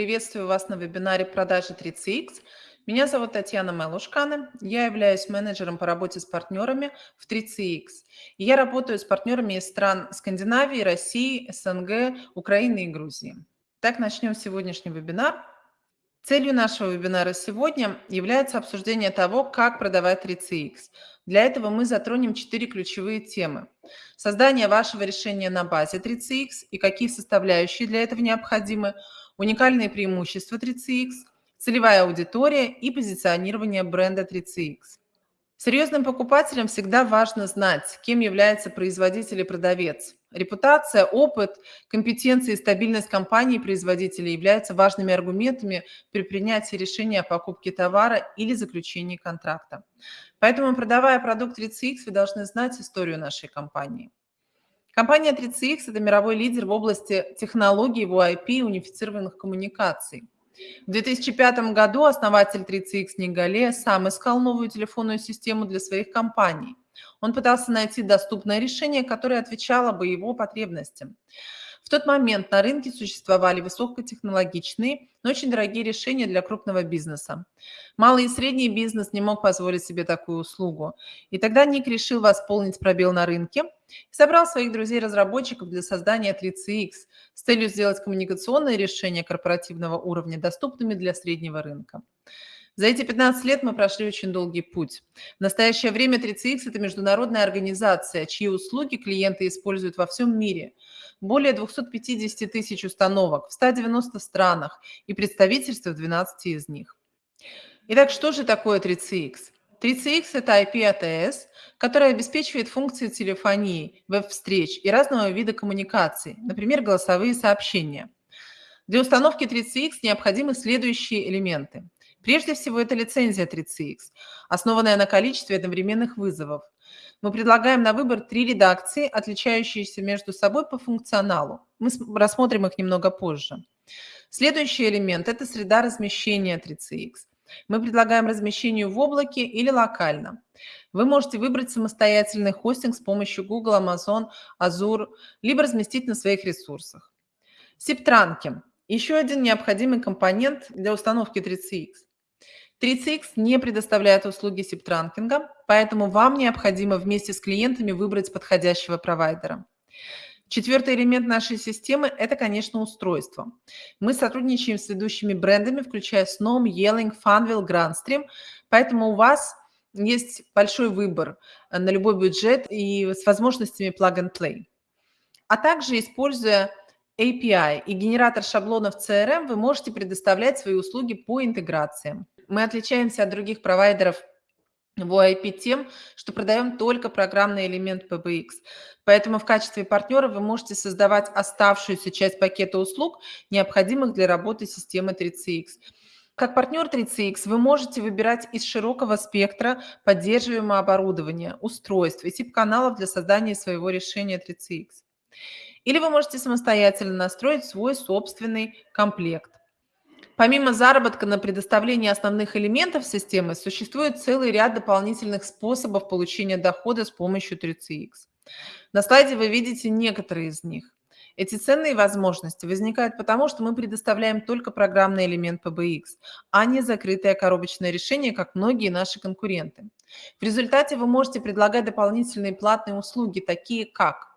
Приветствую вас на вебинаре продажи 3CX. Меня зовут Татьяна Мелушкана. Я являюсь менеджером по работе с партнерами в 3CX. И я работаю с партнерами из стран Скандинавии, России, СНГ, Украины и Грузии. Так, начнем сегодняшний вебинар. Целью нашего вебинара сегодня является обсуждение того, как продавать 3CX. Для этого мы затронем четыре ключевые темы. Создание вашего решения на базе 3CX и какие составляющие для этого необходимы, уникальные преимущества 3CX, целевая аудитория и позиционирование бренда 3CX. Серьезным покупателям всегда важно знать, кем является производитель и продавец. Репутация, опыт, компетенции и стабильность компании-производителя являются важными аргументами при принятии решения о покупке товара или заключении контракта. Поэтому, продавая продукт 3CX, вы должны знать историю нашей компании. Компания 3CX – это мировой лидер в области технологий VoIP и унифицированных коммуникаций. В 2005 году основатель 3CX Нигале сам искал новую телефонную систему для своих компаний. Он пытался найти доступное решение, которое отвечало бы его потребностям. В тот момент на рынке существовали высокотехнологичные, но очень дорогие решения для крупного бизнеса. Малый и средний бизнес не мог позволить себе такую услугу. И тогда Ник решил восполнить пробел на рынке собрал своих друзей-разработчиков для создания 3CX с целью сделать коммуникационные решения корпоративного уровня доступными для среднего рынка. За эти 15 лет мы прошли очень долгий путь. В настоящее время 3CX – это международная организация, чьи услуги клиенты используют во всем мире. Более 250 тысяч установок в 190 странах и представительства в 12 из них. Итак, что же такое 3CX? 3CX – это IP-ATS, который обеспечивает функции телефонии, веб-встреч и разного вида коммуникаций, например, голосовые сообщения. Для установки 3CX необходимы следующие элементы – Прежде всего, это лицензия 3CX, основанная на количестве одновременных вызовов. Мы предлагаем на выбор три редакции, отличающиеся между собой по функционалу. Мы рассмотрим их немного позже. Следующий элемент – это среда размещения 3CX. Мы предлагаем размещение в облаке или локально. Вы можете выбрать самостоятельный хостинг с помощью Google, Amazon, Azure, либо разместить на своих ресурсах. Септранки – еще один необходимый компонент для установки 3CX. 3CX не предоставляет услуги сиптранкинга, поэтому вам необходимо вместе с клиентами выбрать подходящего провайдера. Четвертый элемент нашей системы – это, конечно, устройство. Мы сотрудничаем с ведущими брендами, включая Snom, Yelling, Funwheel, Grandstream, поэтому у вас есть большой выбор на любой бюджет и с возможностями plug-and-play. А также, используя API и генератор шаблонов CRM, вы можете предоставлять свои услуги по интеграциям. Мы отличаемся от других провайдеров в OIP тем, что продаем только программный элемент PBX. Поэтому в качестве партнера вы можете создавать оставшуюся часть пакета услуг, необходимых для работы системы 3CX. Как партнер 3CX вы можете выбирать из широкого спектра поддерживаемого оборудования, устройств и тип каналов для создания своего решения 3CX. Или вы можете самостоятельно настроить свой собственный комплект. Помимо заработка на предоставлении основных элементов системы, существует целый ряд дополнительных способов получения дохода с помощью 3CX. На слайде вы видите некоторые из них. Эти ценные возможности возникают потому, что мы предоставляем только программный элемент PBX, а не закрытое коробочное решение, как многие наши конкуренты. В результате вы можете предлагать дополнительные платные услуги, такие как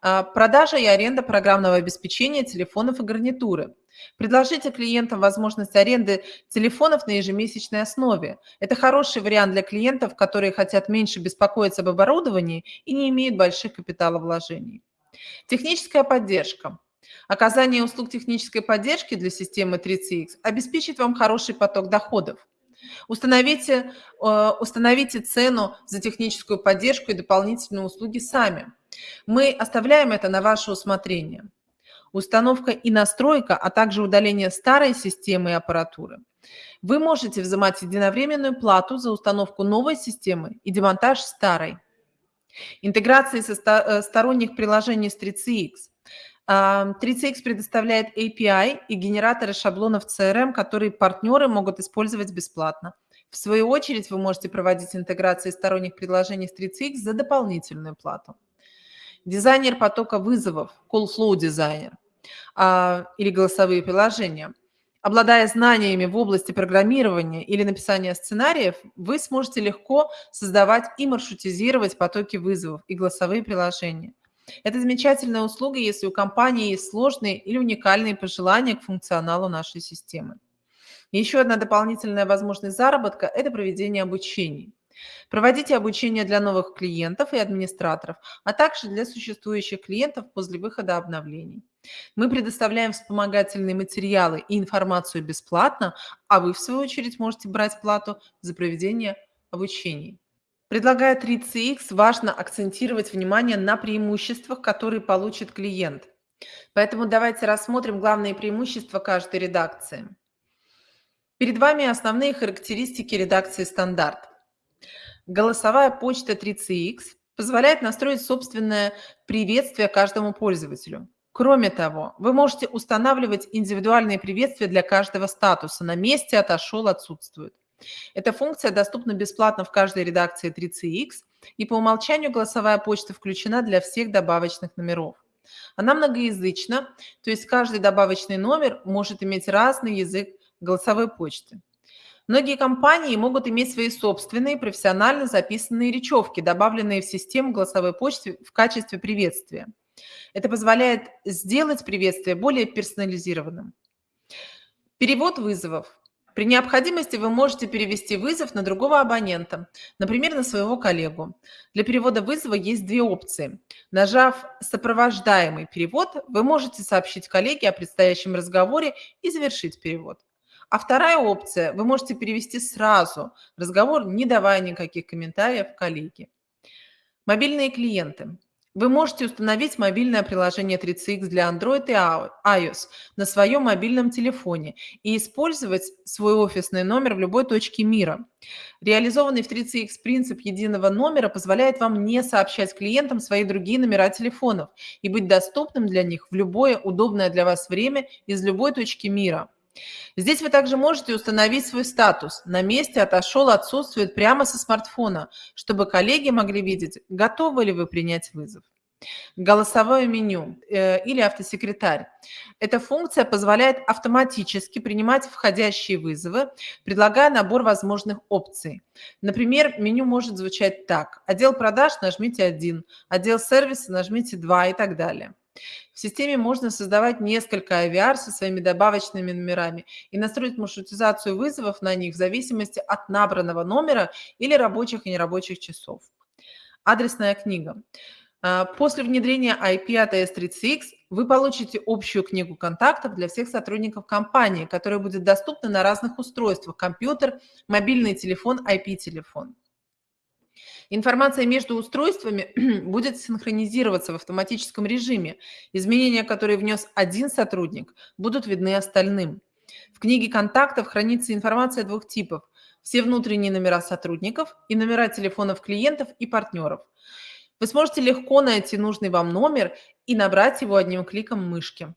а, продажа и аренда программного обеспечения телефонов и гарнитуры, Предложите клиентам возможность аренды телефонов на ежемесячной основе. Это хороший вариант для клиентов, которые хотят меньше беспокоиться об оборудовании и не имеют больших капиталовложений. Техническая поддержка. Оказание услуг технической поддержки для системы 3CX обеспечит вам хороший поток доходов. Установите, э, установите цену за техническую поддержку и дополнительные услуги сами. Мы оставляем это на ваше усмотрение установка и настройка, а также удаление старой системы и аппаратуры. Вы можете взимать единовременную плату за установку новой системы и демонтаж старой. Интеграции со э, сторонних приложений с 3CX. 3CX а, предоставляет API и генераторы шаблонов CRM, которые партнеры могут использовать бесплатно. В свою очередь вы можете проводить интеграции сторонних приложений с 3CX за дополнительную плату. Дизайнер потока вызовов, Call Flow дизайнер а, или голосовые приложения. Обладая знаниями в области программирования или написания сценариев, вы сможете легко создавать и маршрутизировать потоки вызовов и голосовые приложения. Это замечательная услуга, если у компании есть сложные или уникальные пожелания к функционалу нашей системы. Еще одна дополнительная возможность заработка – это проведение обучений. Проводите обучение для новых клиентов и администраторов, а также для существующих клиентов после выхода обновлений. Мы предоставляем вспомогательные материалы и информацию бесплатно, а вы, в свою очередь, можете брать плату за проведение обучений. Предлагая 3CX, важно акцентировать внимание на преимуществах, которые получит клиент. Поэтому давайте рассмотрим главные преимущества каждой редакции. Перед вами основные характеристики редакции «Стандарт». Голосовая почта 3CX позволяет настроить собственное приветствие каждому пользователю. Кроме того, вы можете устанавливать индивидуальные приветствия для каждого статуса. На месте отошел, отсутствует. Эта функция доступна бесплатно в каждой редакции 3CX, и по умолчанию голосовая почта включена для всех добавочных номеров. Она многоязычна, то есть каждый добавочный номер может иметь разный язык голосовой почты. Многие компании могут иметь свои собственные профессионально записанные речевки, добавленные в систему голосовой почты в качестве приветствия. Это позволяет сделать приветствие более персонализированным. Перевод вызовов. При необходимости вы можете перевести вызов на другого абонента, например, на своего коллегу. Для перевода вызова есть две опции. Нажав «Сопровождаемый перевод», вы можете сообщить коллеге о предстоящем разговоре и завершить перевод. А вторая опция – вы можете перевести сразу разговор, не давая никаких комментариев коллеге. Мобильные клиенты. Вы можете установить мобильное приложение 3CX для Android и iOS на своем мобильном телефоне и использовать свой офисный номер в любой точке мира. Реализованный в 3CX принцип единого номера позволяет вам не сообщать клиентам свои другие номера телефонов и быть доступным для них в любое удобное для вас время из любой точки мира. Здесь вы также можете установить свой статус. На месте отошел, отсутствует прямо со смартфона, чтобы коллеги могли видеть, готовы ли вы принять вызов. Голосовое меню э, или автосекретарь. Эта функция позволяет автоматически принимать входящие вызовы, предлагая набор возможных опций. Например, меню может звучать так. Отдел продаж нажмите 1, отдел сервиса нажмите 2 и так далее. В системе можно создавать несколько IVR со своими добавочными номерами и настроить маршрутизацию вызовов на них в зависимости от набранного номера или рабочих и нерабочих часов. Адресная книга. А, после внедрения IP от AS3CX вы получите общую книгу контактов для всех сотрудников компании, которая будет доступна на разных устройствах – компьютер, мобильный телефон, IP-телефон. Информация между устройствами будет синхронизироваться в автоматическом режиме. Изменения, которые внес один сотрудник, будут видны остальным. В книге контактов хранится информация двух типов. Все внутренние номера сотрудников и номера телефонов клиентов и партнеров. Вы сможете легко найти нужный вам номер и набрать его одним кликом мышки.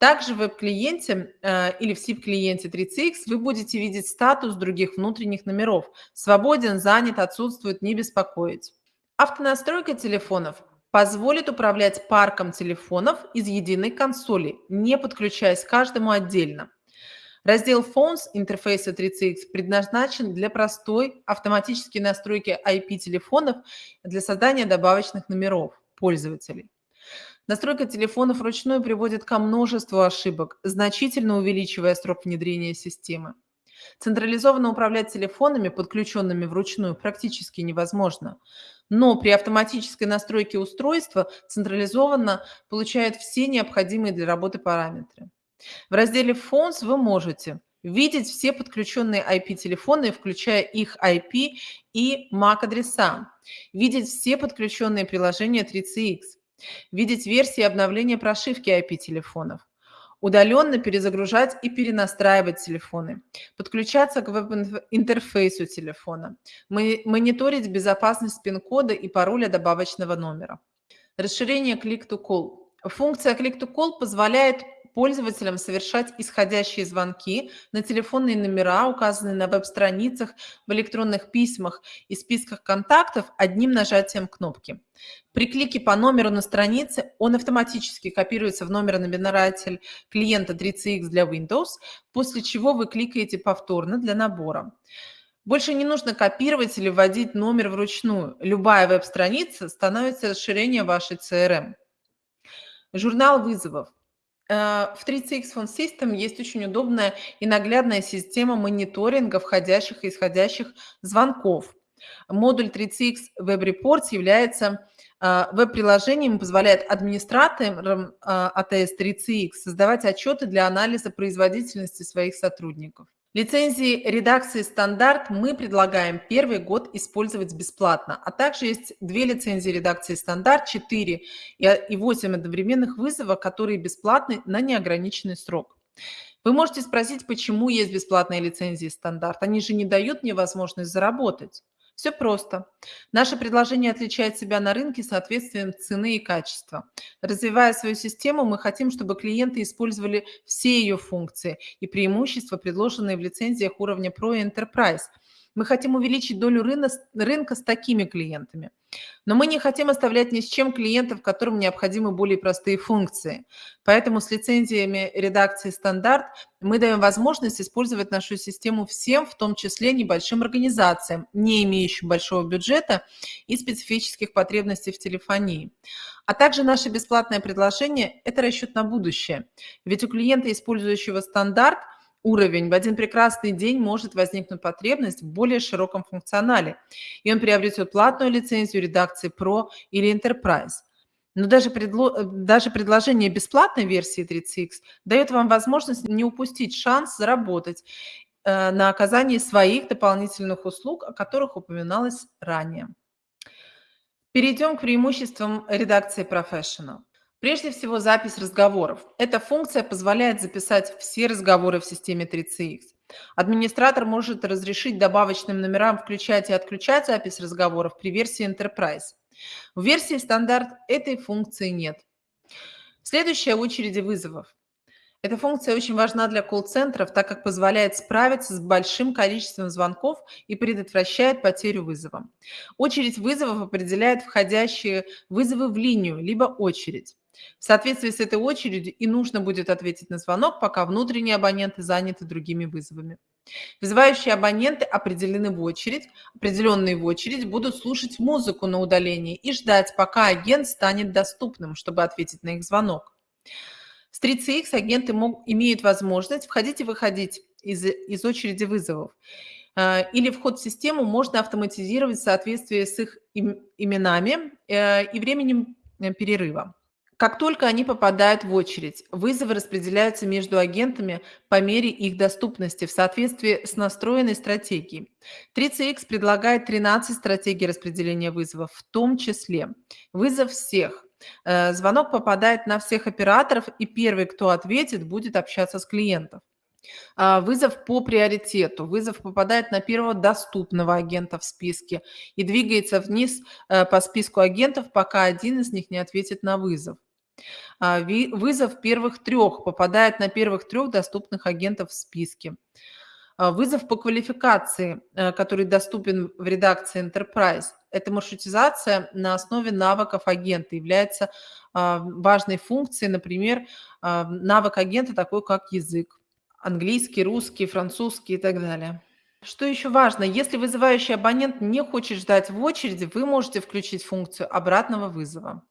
Также в веб-клиенте э, или в SIP-клиенте 3CX вы будете видеть статус других внутренних номеров. Свободен, занят, отсутствует, не беспокоить. Автонастройка телефонов позволит управлять парком телефонов из единой консоли, не подключаясь к каждому отдельно. Раздел Phones интерфейса 3CX предназначен для простой автоматической настройки IP-телефонов для создания добавочных номеров пользователей. Настройка телефона вручную приводит ко множеству ошибок, значительно увеличивая срок внедрения системы. Централизованно управлять телефонами, подключенными вручную, практически невозможно. Но при автоматической настройке устройства централизованно получают все необходимые для работы параметры. В разделе Phones вы можете видеть все подключенные IP-телефоны, включая их IP и MAC-адреса, видеть все подключенные приложения 3CX, видеть версии обновления прошивки IP-телефонов, удаленно перезагружать и перенастраивать телефоны, подключаться к веб-интерфейсу телефона, мониторить безопасность пин-кода и пароля добавочного номера. Расширение Click-to-Call. Функция Click-to-Call позволяет пользователям совершать исходящие звонки на телефонные номера, указанные на веб-страницах, в электронных письмах и списках контактов одним нажатием кнопки. При клике по номеру на странице он автоматически копируется в номеронабиратель клиента 3CX для Windows, после чего вы кликаете повторно для набора. Больше не нужно копировать или вводить номер вручную. Любая веб-страница становится расширением вашей CRM. Журнал вызовов. Э, в 3CX Phone System есть очень удобная и наглядная система мониторинга входящих и исходящих звонков. Модуль 3CX Web Reports является э, веб-приложением, позволяет администраторам э, 3CX создавать отчеты для анализа производительности своих сотрудников. Лицензии редакции «Стандарт» мы предлагаем первый год использовать бесплатно, а также есть две лицензии редакции «Стандарт», 4 и 8 одновременных вызова, которые бесплатны на неограниченный срок. Вы можете спросить, почему есть бесплатные лицензии «Стандарт»? Они же не дают мне возможность заработать. Все просто. Наше предложение отличает себя на рынке соответствием цены и качества. Развивая свою систему, мы хотим, чтобы клиенты использовали все ее функции и преимущества, предложенные в лицензиях уровня Pro и Enterprise – мы хотим увеличить долю рынка, с такими клиентами. Но мы не хотим оставлять ни с чем клиентов, которым необходимы более простые функции. Поэтому с лицензиями редакции «Стандарт» мы даем возможность использовать нашу систему всем, в том числе небольшим организациям, не имеющим большого бюджета и специфических потребностей в телефонии. А также наше бесплатное предложение – это расчет на будущее. Ведь у клиента, использующего «Стандарт», уровень, в один прекрасный день может возникнуть потребность в более широком функционале, и он приобретет платную лицензию редакции Pro или Enterprise. Но даже, предло... даже предложение бесплатной версии 30X дает вам возможность не упустить шанс заработать э, на оказании своих дополнительных услуг, о которых упоминалось ранее. Перейдем к преимуществам редакции Professional. Прежде всего, запись разговоров. Эта функция позволяет записать все разговоры в системе 3CX. Администратор может разрешить добавочным номерам включать и отключать запись разговоров при версии Enterprise. В версии стандарт этой функции нет. Следующая очереди вызовов. Эта функция очень важна для колл-центров, так как позволяет справиться с большим количеством звонков и предотвращает потерю вызова. Очередь вызовов определяет входящие вызовы в линию, либо очередь. В соответствии с этой очередью и нужно будет ответить на звонок, пока внутренние абоненты заняты другими вызовами. Вызывающие абоненты определены в очередь, определенные в очередь будут слушать музыку на удалении и ждать, пока агент станет доступным, чтобы ответить на их звонок. С 3CX агенты имеют возможность входить и выходить из, из очереди вызовов. Э, или вход в систему можно автоматизировать в соответствии с их именами э, и временем э, перерыва. Как только они попадают в очередь, вызовы распределяются между агентами по мере их доступности в соответствии с настроенной стратегией. 3CX предлагает 13 стратегий распределения вызовов, в том числе вызов всех. Э, звонок попадает на всех операторов, и первый, кто ответит, будет общаться с клиентом. А, вызов по приоритету. Вызов попадает на первого доступного агента в списке и двигается вниз э, по списку агентов, пока один из них не ответит на вызов. А, вызов первых трех попадает на первых трех доступных агентов в списке. А, вызов по квалификации, э, который доступен в редакции Enterprise. Эта маршрутизация на основе навыков агента является а, важной функцией, например, навык агента такой, как язык. Английский, русский, французский и так далее. Что еще важно, если вызывающий абонент не хочет ждать в очереди, вы можете включить функцию обратного вызова.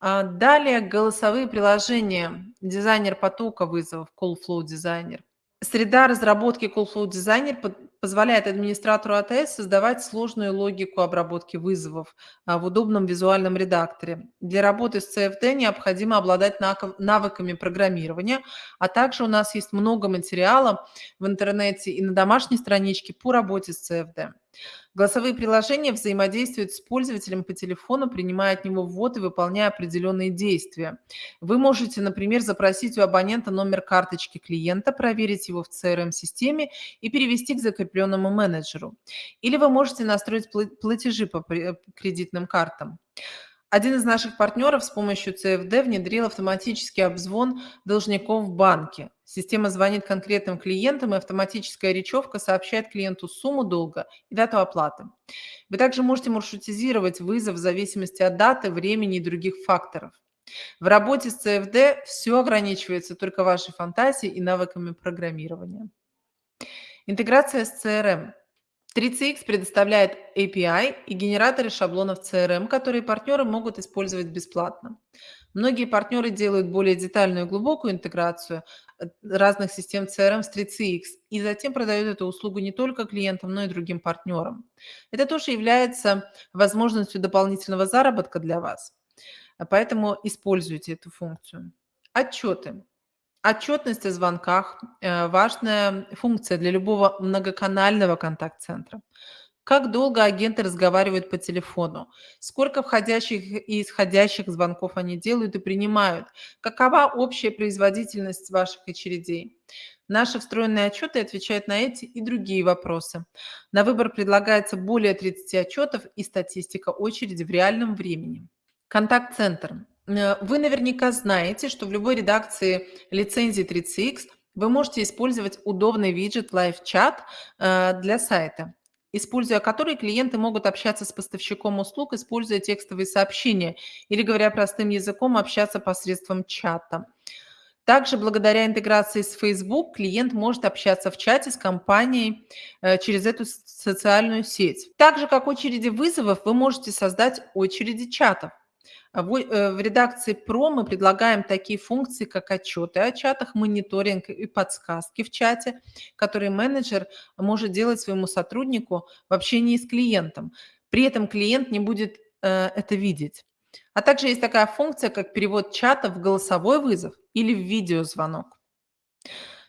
А, далее голосовые приложения. Дизайнер потока вызовов, Call Flow Designer. Среда разработки Call Flow Designer позволяет администратору АТС создавать сложную логику обработки вызовов а, в удобном визуальном редакторе. Для работы с CFD необходимо обладать навыками программирования, а также у нас есть много материала в интернете и на домашней страничке по работе с CFD. Голосовые приложения взаимодействуют с пользователем по телефону, принимая от него ввод и выполняя определенные действия. Вы можете, например, запросить у абонента номер карточки клиента, проверить его в CRM-системе и перевести к закрепленному менеджеру. Или вы можете настроить платежи по кредитным картам. Один из наших партнеров с помощью CFD внедрил автоматический обзвон должников в банке. Система звонит конкретным клиентам, и автоматическая речевка сообщает клиенту сумму долга и дату оплаты. Вы также можете маршрутизировать вызов в зависимости от даты, времени и других факторов. В работе с CFD все ограничивается только вашей фантазией и навыками программирования. Интеграция с CRM. 3CX предоставляет API и генераторы шаблонов CRM, которые партнеры могут использовать бесплатно. Многие партнеры делают более детальную и глубокую интеграцию разных систем CRM с 3CX и затем продают эту услугу не только клиентам, но и другим партнерам. Это тоже является возможностью дополнительного заработка для вас, поэтому используйте эту функцию. Отчеты. Отчетность о звонках э, важная функция для любого многоканального контакт-центра. Как долго агенты разговаривают по телефону, сколько входящих и исходящих звонков они делают и принимают, какова общая производительность ваших очередей. Наши встроенные отчеты отвечают на эти и другие вопросы. На выбор предлагается более 30 отчетов и статистика очереди в реальном времени. Контакт-центр. Э, вы наверняка знаете, что в любой редакции лицензии 30X вы можете использовать удобный виджет Live Chat э, для сайта, используя который клиенты могут общаться с поставщиком услуг, используя текстовые сообщения или, говоря простым языком, общаться посредством чата. Также благодаря интеграции с Facebook клиент может общаться в чате с компанией э, через эту социальную сеть. Так же, как очереди вызовов, вы можете создать очереди чатов. А в э, в редакции ПРО мы предлагаем такие функции, как отчеты о чатах, мониторинг и подсказки в чате, которые менеджер может делать своему сотруднику в общении с клиентом. При этом клиент не будет э, это видеть. А также есть такая функция, как перевод чата в голосовой вызов или в видеозвонок.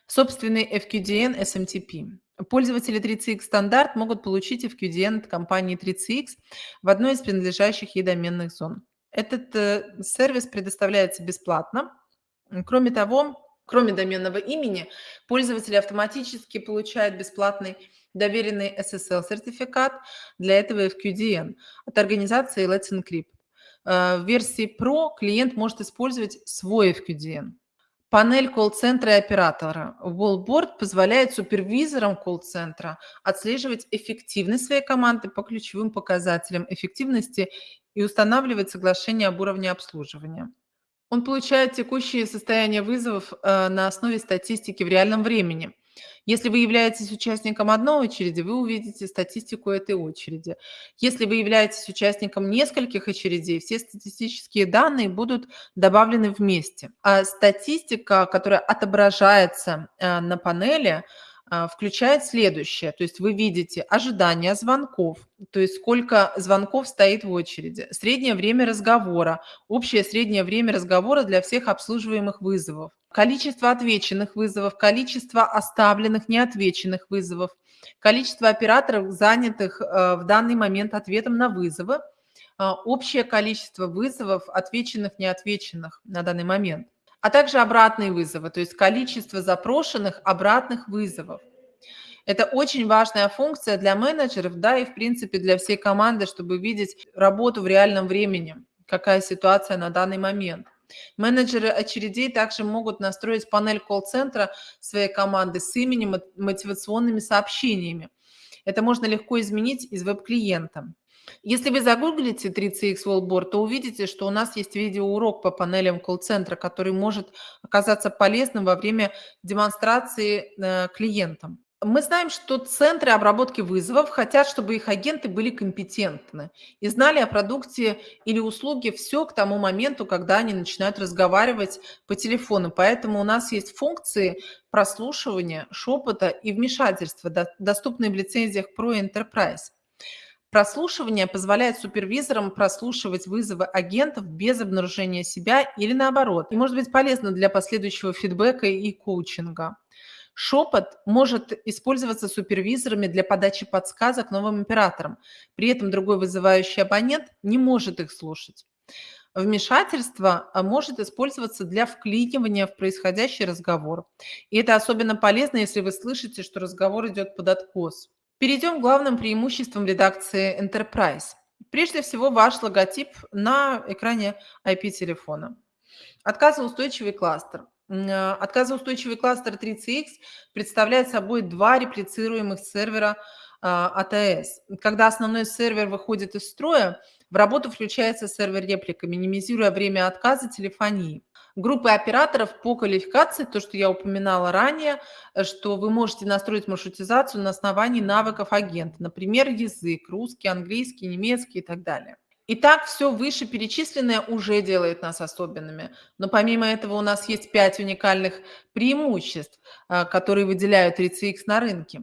Собственный FQDN SMTP. Пользователи 3CX стандарт могут получить FQDN от компании 3CX в одной из принадлежащих ей доменных зон. Этот э, сервис предоставляется бесплатно. Кроме того, кроме доменного имени, пользователи автоматически получают бесплатный доверенный SSL-сертификат для этого FQDN от организации Let's Encrypt. Э, в версии Pro клиент может использовать свой FQDN. Панель колл-центра и оператора. Wallboard позволяет супервизорам колл-центра отслеживать эффективность своей команды по ключевым показателям эффективности и устанавливать соглашение об уровне обслуживания. Он получает текущее состояние вызовов э, на основе статистики в реальном времени. Если вы являетесь участником одной очереди, вы увидите статистику этой очереди. Если вы являетесь участником нескольких очередей, все статистические данные будут добавлены вместе. А статистика, которая отображается э, на панели, включает следующее. То есть вы видите ожидание звонков, то есть сколько звонков стоит в очереди, среднее время разговора, общее среднее время разговора для всех обслуживаемых вызовов, количество отвеченных вызовов, количество оставленных неотвеченных вызовов, количество операторов, занятых э, в данный момент ответом на вызовы, а, общее количество вызовов, отвеченных, неотвеченных на данный момент а также обратные вызовы, то есть количество запрошенных обратных вызовов. Это очень важная функция для менеджеров, да, и в принципе для всей команды, чтобы видеть работу в реальном времени, какая ситуация на данный момент. Менеджеры очередей также могут настроить панель колл-центра своей команды с именем мотивационными сообщениями. Это можно легко изменить из веб-клиента. Если вы загуглите 3CX Wallboard, то увидите, что у нас есть видеоурок по панелям колл-центра, который может оказаться полезным во время демонстрации э, клиентам. Мы знаем, что центры обработки вызовов хотят, чтобы их агенты были компетентны и знали о продукте или услуге все к тому моменту, когда они начинают разговаривать по телефону. Поэтому у нас есть функции прослушивания, шепота и вмешательства, доступные в лицензиях Pro Enterprise. Прослушивание позволяет супервизорам прослушивать вызовы агентов без обнаружения себя или наоборот, и может быть полезно для последующего фидбэка и коучинга. Шепот может использоваться супервизорами для подачи подсказок новым операторам. При этом другой вызывающий абонент не может их слушать. Вмешательство а, может использоваться для вклинивания в происходящий разговор. И это особенно полезно, если вы слышите, что разговор идет под откос. Перейдем к главным преимуществам редакции Enterprise. Прежде всего, ваш логотип на экране IP-телефона. Отказоустойчивый кластер. Э, отказоустойчивый кластер 3CX представляет собой два реплицируемых сервера АТС. Когда основной сервер выходит из строя, в работу включается сервер реплика, минимизируя время отказа телефонии. Группы операторов по квалификации, то, что я упоминала ранее, э, что вы можете настроить маршрутизацию на основании навыков агента, например, язык, русский, английский, немецкий и так далее. Итак, все вышеперечисленное уже делает нас особенными. Но помимо этого у нас есть пять уникальных преимуществ, э, которые выделяют 3CX на рынке.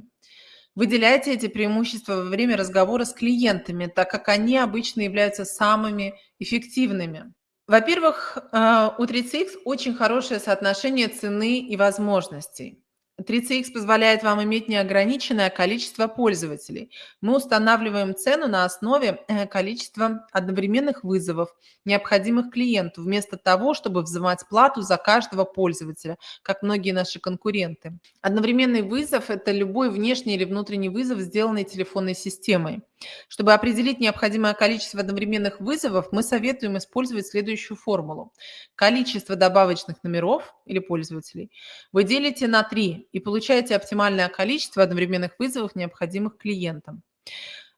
Выделяйте эти преимущества во время разговора с клиентами, так как они обычно являются самыми эффективными. Во-первых, э, у 3CX очень хорошее соотношение цены и возможностей. 3CX позволяет вам иметь неограниченное количество пользователей. Мы устанавливаем цену на основе э, количества одновременных вызовов, необходимых клиенту, вместо того, чтобы взимать плату за каждого пользователя, как многие наши конкуренты. Одновременный вызов – это любой внешний или внутренний вызов, сделанный телефонной системой. Чтобы определить необходимое количество одновременных вызовов, мы советуем использовать следующую формулу. Количество добавочных номеров или пользователей вы делите на 3 и получаете оптимальное количество одновременных вызовов, необходимых клиентам.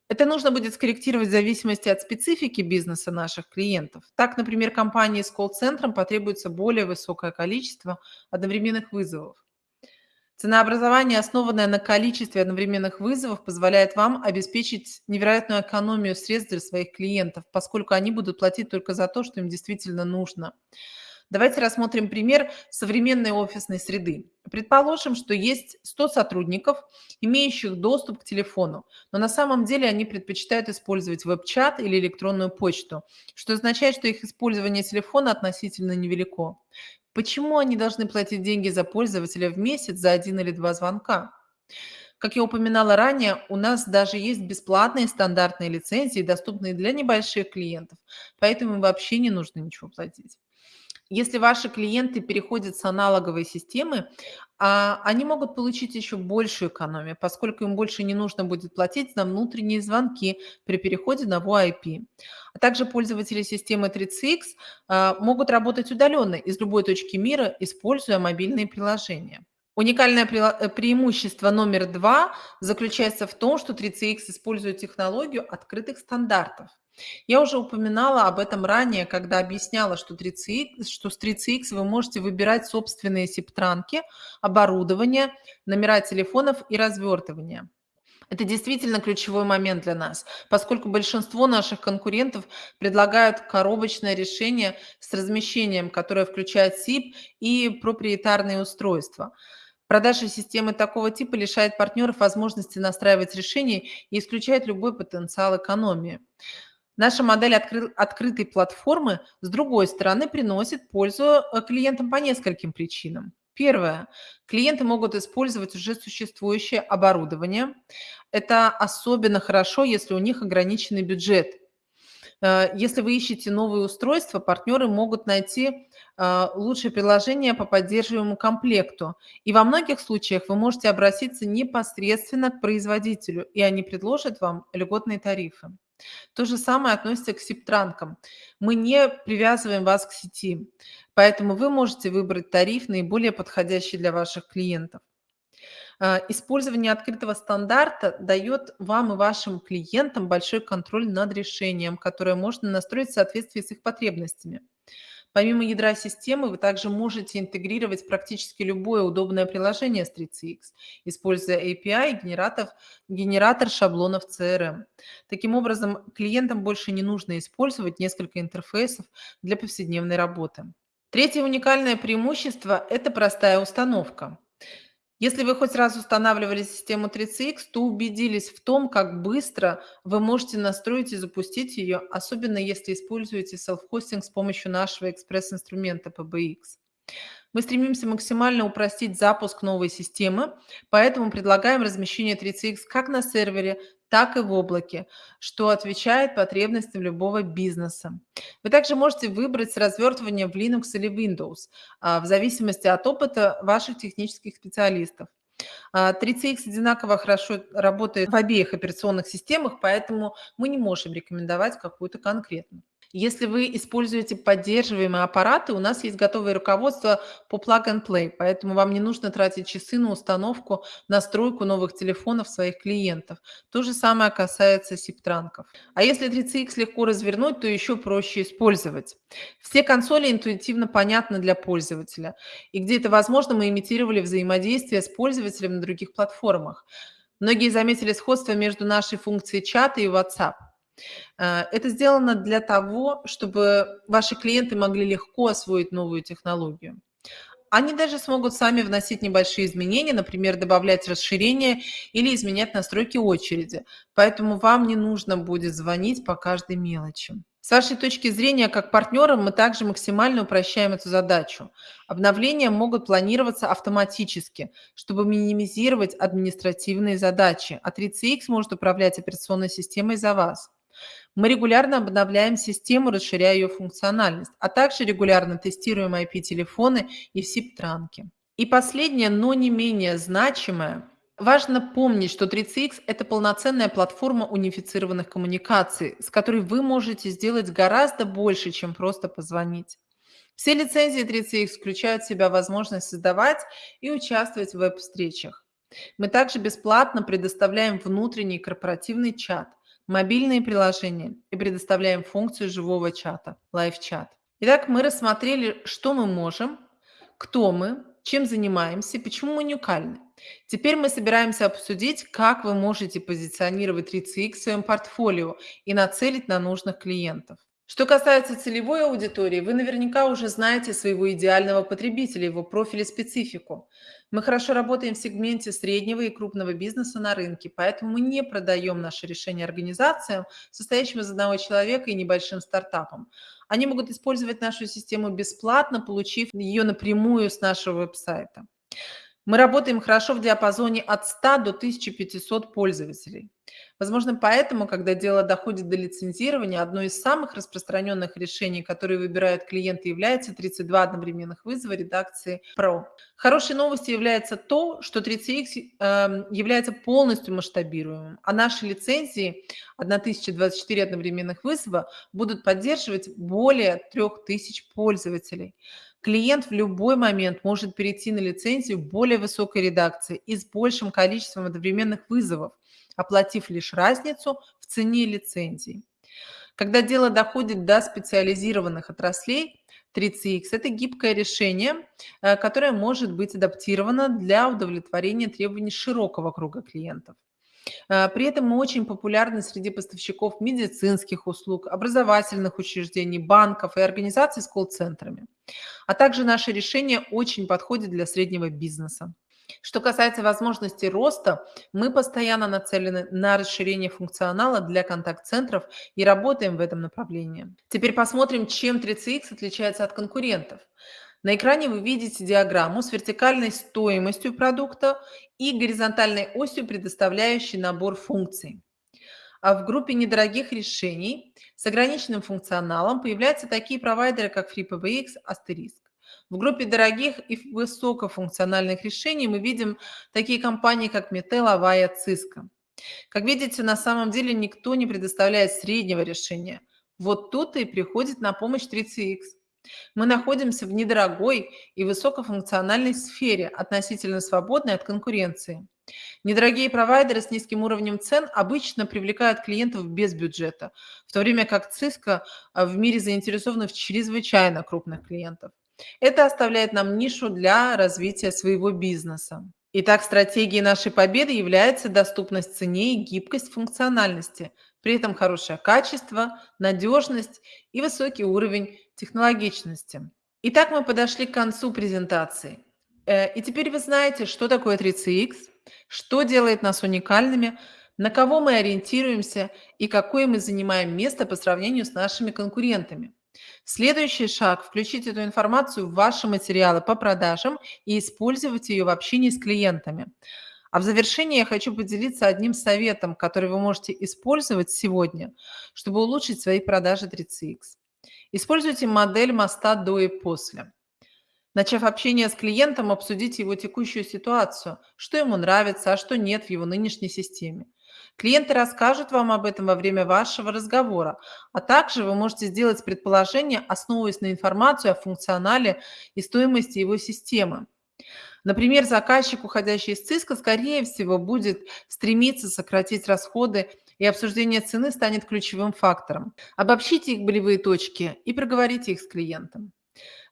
Это нужно будет скорректировать в зависимости от специфики бизнеса наших клиентов. Так, например, компании с колл-центром потребуется более высокое количество одновременных вызовов. Ценообразование, основанное на количестве одновременных вызовов, позволяет вам обеспечить невероятную экономию средств для своих клиентов, поскольку они будут платить только за то, что им действительно нужно. Давайте рассмотрим пример современной офисной среды. Предположим, что есть 100 сотрудников, имеющих доступ к телефону, но на самом деле они предпочитают использовать веб-чат или электронную почту, что означает, что их использование телефона относительно невелико. Почему они должны платить деньги за пользователя в месяц за один или два звонка? Как я упоминала ранее, у нас даже есть бесплатные стандартные лицензии, доступные для небольших клиентов, поэтому вообще не нужно ничего платить. Если ваши клиенты переходят с аналоговой системы, а, они могут получить еще большую экономию, поскольку им больше не нужно будет платить за внутренние звонки при переходе на VoIP. А также пользователи системы 3CX а, могут работать удаленно из любой точки мира, используя мобильные приложения. Уникальное э, преимущество номер два заключается в том, что 3CX использует технологию открытых стандартов. Я уже упоминала об этом ранее, когда объясняла, что, 3CX, что с 3CX вы можете выбирать собственные септранки, оборудование, номера телефонов и развертывание. Это действительно ключевой момент для нас, поскольку большинство наших конкурентов предлагают коробочное решение с размещением, которое включает SIP и проприетарные устройства. Продажа системы такого типа лишает партнеров возможности настраивать решения и исключает любой потенциал экономии. Наша модель откры открытой платформы, с другой стороны, приносит пользу э, клиентам по нескольким причинам. Первое. Клиенты могут использовать уже существующее оборудование. Это особенно хорошо, если у них ограниченный бюджет. Э, если вы ищете новые устройства, партнеры могут найти э, лучшее приложение по поддерживаемому комплекту. И во многих случаях вы можете обратиться непосредственно к производителю, и они предложат вам льготные тарифы. То же самое относится к септранкам. Мы не привязываем вас к сети, поэтому вы можете выбрать тариф, наиболее подходящий для ваших клиентов. А, использование открытого стандарта дает вам и вашим клиентам большой контроль над решением, которое можно настроить в соответствии с их потребностями. Помимо ядра системы, вы также можете интегрировать практически любое удобное приложение с 3CX, используя API и генератор, генератор шаблонов CRM. Таким образом, клиентам больше не нужно использовать несколько интерфейсов для повседневной работы. Третье уникальное преимущество – это простая установка. Если вы хоть раз устанавливали систему 3CX, то убедились в том, как быстро вы можете настроить и запустить ее, особенно если используете self-hosting с помощью нашего экспресс-инструмента PBX. Мы стремимся максимально упростить запуск новой системы, поэтому предлагаем размещение 3CX как на сервере, так и в облаке, что отвечает потребностям любого бизнеса. Вы также можете выбрать развертывание в Linux или Windows, а, в зависимости от опыта ваших технических специалистов. А, 3CX одинаково хорошо работает в обеих операционных системах, поэтому мы не можем рекомендовать какую-то конкретную. Если вы используете поддерживаемые аппараты, у нас есть готовое руководство по Plug and Play, поэтому вам не нужно тратить часы на установку, настройку новых телефонов своих клиентов. То же самое касается сиптранков. А если 3CX легко развернуть, то еще проще использовать. Все консоли интуитивно понятны для пользователя. И где это возможно, мы имитировали взаимодействие с пользователем на других платформах. Многие заметили сходство между нашей функцией чата и WhatsApp. Э, это сделано для того, чтобы ваши клиенты могли легко освоить новую технологию. Они даже смогут сами вносить небольшие изменения, например, добавлять расширения или изменять настройки очереди. Поэтому вам не нужно будет звонить по каждой мелочи. С вашей точки зрения, как партнера, мы также максимально упрощаем эту задачу. Обновления могут планироваться автоматически, чтобы минимизировать административные задачи, а 3CX может управлять операционной системой за вас. Мы регулярно обновляем систему, расширяя ее функциональность, а также регулярно тестируем IP-телефоны и SIP-транки. И последнее, но не менее значимое, Важно помнить, что 3CX– это полноценная платформа унифицированных коммуникаций, с которой вы можете сделать гораздо больше, чем просто позвонить. Все лицензии 3CX включают в себя возможность создавать и участвовать в веб-встречах. Мы также бесплатно предоставляем внутренний корпоративный чат, мобильные приложения и предоставляем функцию живого чата, лайв-чат. Итак, мы рассмотрели, что мы можем, кто мы, чем занимаемся, почему мы уникальны. Теперь мы собираемся обсудить, как вы можете позиционировать 3CX в своем портфолио и нацелить на нужных клиентов. Что касается целевой аудитории, вы наверняка уже знаете своего идеального потребителя, его профиль и специфику. Мы хорошо работаем в сегменте среднего и крупного бизнеса на рынке, поэтому мы не продаем наши решения организациям, состоящим из одного человека и небольшим стартапам. Они могут использовать нашу систему бесплатно, получив ее напрямую с нашего веб-сайта. Мы работаем хорошо в диапазоне от 100 до 1500 пользователей. Возможно, поэтому, когда дело доходит до лицензирования, одно из самых распространенных решений, которые выбирают клиенты, является 32 одновременных вызова редакции Pro. Хорошей новостью является то, что 3CX э, эм, является полностью масштабируемым, а наши лицензии 1024 одновременных вызова будут поддерживать более 3000 пользователей. Клиент в любой момент может перейти на лицензию более высокой редакции и с большим количеством одновременных вызовов, оплатив лишь разницу в цене лицензии. Когда дело доходит до специализированных отраслей, 3CX – это гибкое решение, э, которое может быть адаптировано для удовлетворения требований широкого круга клиентов. Э, при этом мы очень популярны среди поставщиков медицинских услуг, образовательных учреждений, банков и организаций с колл-центрами. А также наше решение очень подходит для среднего бизнеса. Что касается возможности роста, мы постоянно нацелены на расширение функционала для контакт-центров и работаем в этом направлении. Теперь посмотрим, чем 3CX отличается от конкурентов. На экране вы видите диаграмму с вертикальной стоимостью продукта и горизонтальной осью, предоставляющей набор функций. А в группе недорогих решений с ограниченным функционалом появляются такие провайдеры, как FreePBX, Asterisk. В группе дорогих и высокофункциональных решений мы видим такие компании, как Metel, Avaya, Cisco. Как видите, на самом деле никто не предоставляет среднего решения. Вот тут и приходит на помощь 3CX. Мы находимся в недорогой и высокофункциональной сфере, относительно свободной от конкуренции. Недорогие провайдеры с низким уровнем цен обычно привлекают клиентов без бюджета, в то время как Cisco а, в мире заинтересованы в чрезвычайно крупных клиентов. Это оставляет нам нишу для развития своего бизнеса. Итак, стратегией нашей победы является доступность цене и гибкость функциональности, при этом хорошее качество, надежность и высокий уровень технологичности. Итак, мы подошли к концу презентации. Э, и теперь вы знаете, что такое 3CX, что делает нас уникальными, на кого мы ориентируемся и какое мы занимаем место по сравнению с нашими конкурентами. Следующий шаг– включить эту информацию в ваши материалы по продажам и использовать ее в общении с клиентами. А в завершении я хочу поделиться одним советом, который вы можете использовать сегодня, чтобы улучшить свои продажи 3CX. Используйте модель моста до и после. Начав общение с клиентом, обсудите его текущую ситуацию, что ему нравится, а что нет в его нынешней системе. Клиенты расскажут вам об этом во время вашего разговора, а также вы можете сделать предположение, основываясь на информации о функционале и стоимости его системы. Например, заказчик, уходящий из циска, скорее всего, будет стремиться сократить расходы, и обсуждение цены станет ключевым фактором. Обобщите их болевые точки и проговорите их с клиентом.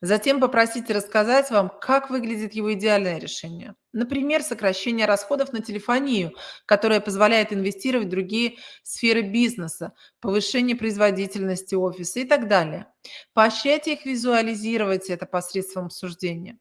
Затем попросите рассказать вам, как выглядит его идеальное решение. Например, сокращение расходов на телефонию, которое позволяет инвестировать в другие сферы бизнеса, повышение производительности офиса и так далее. Поощряйте их визуализировать это посредством обсуждения.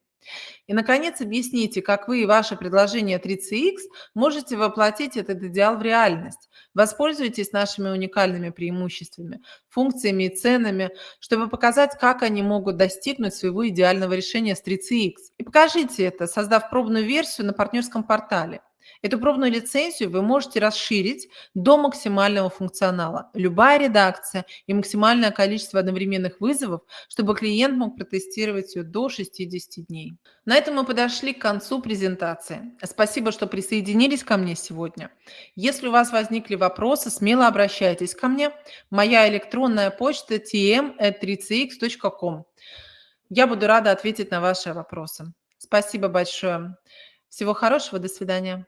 И, наконец, объясните, как вы и ваше предложение 3CX можете воплотить этот идеал в реальность. Воспользуйтесь нашими уникальными преимуществами, функциями и ценами, чтобы показать, как они могут достигнуть своего идеального решения с 3CX. И покажите это, создав пробную версию на партнерском портале. Эту пробную лицензию вы можете расширить до максимального функционала. Любая редакция и максимальное количество одновременных вызовов, чтобы клиент мог протестировать ее до 60 дней. На этом мы подошли к концу презентации. Спасибо, что присоединились ко мне сегодня. Если у вас возникли вопросы, смело обращайтесь ко мне. Моя электронная почта tm.3cx.com. Я буду рада ответить на ваши вопросы. Спасибо большое. Всего хорошего, до свидания.